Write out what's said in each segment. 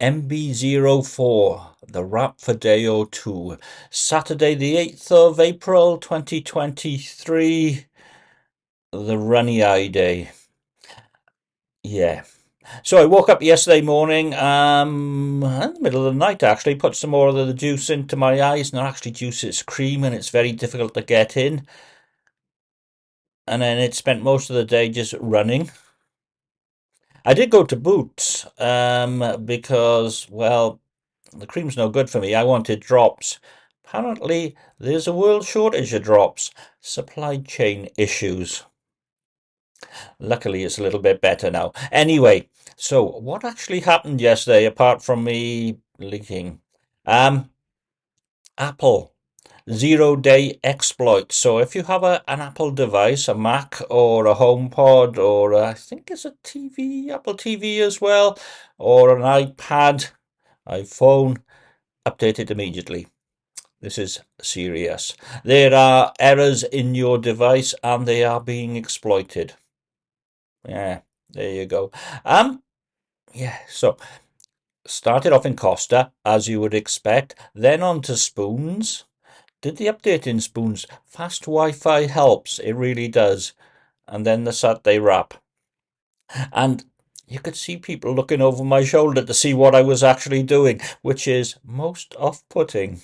MB04, the Wrap for Day 02, Saturday the 8th of April 2023, the Runny Eye Day. Yeah. So I woke up yesterday morning, um, in the middle of the night actually, put some more of the juice into my eyes. Not actually juice, it's cream and it's very difficult to get in. And then it spent most of the day just running. I did go to Boots um, because, well, the cream's no good for me. I wanted drops. Apparently, there's a world shortage of drops. Supply chain issues. Luckily, it's a little bit better now. Anyway, so what actually happened yesterday, apart from me leaking? Um, Apple zero day exploit. So if you have a, an Apple device, a Mac or a HomePod, or a, I think it's a TV, Apple TV as well, or an iPad, iPhone, update it immediately. This is serious. There are errors in your device and they are being exploited. Yeah, there you go. Um, yeah, so started off in Costa, as you would expect, then on to Spoons, did the update in Spoons. Fast Wi-Fi helps, it really does. And then the Saturday wrap. And you could see people looking over my shoulder to see what I was actually doing, which is most off-putting,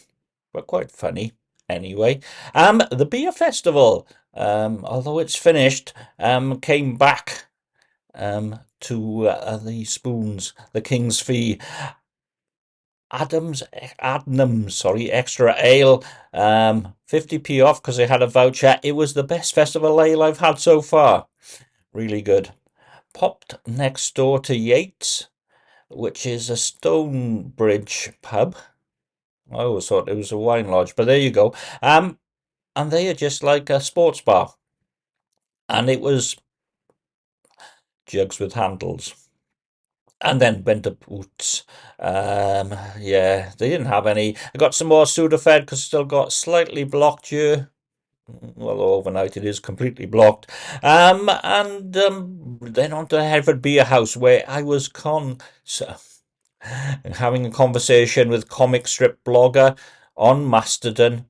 but quite funny anyway. Um, the Beer Festival, um, although it's finished, um, came back um, to uh, the Spoons, the King's Fee, Adams, Adnams, sorry, extra ale, um, 50p off because they had a voucher. It was the best festival ale I've had so far. Really good. Popped next door to Yates, which is a Stonebridge pub. I always thought it was a wine lodge, but there you go. Um, and they are just like a sports bar. And it was jugs with handles and then went to Boots. Um, yeah, they didn't have any. I got some more Sudafed because still got slightly blocked here. Well, overnight it is completely blocked. Um, and um, then on to Hereford Beer House where I was con having a conversation with comic strip blogger on Mastodon.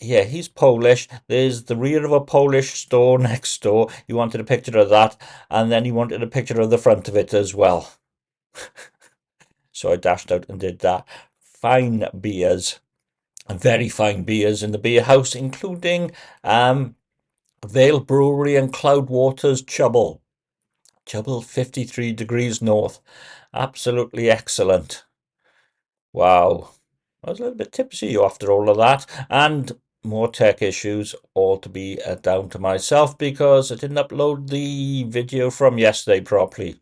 Yeah, he's Polish. There's the rear of a Polish store next door. He wanted a picture of that, and then he wanted a picture of the front of it as well. so I dashed out and did that. Fine beers, very fine beers in the beer house, including um, Vale Brewery and Cloudwaters Chubble. Chubble 53 degrees north. Absolutely excellent. Wow. I was a little bit tipsy after all of that. And more tech issues, all to be uh, down to myself because I didn't upload the video from yesterday properly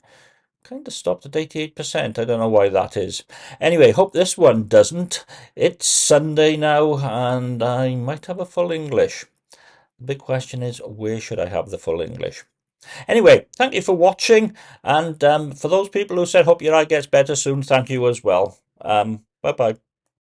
kind of stopped at 88%. I don't know why that is. Anyway, hope this one doesn't. It's Sunday now, and I might have a full English. The big question is, where should I have the full English? Anyway, thank you for watching, and um, for those people who said, hope your eye gets better soon, thank you as well. Um, bye-bye.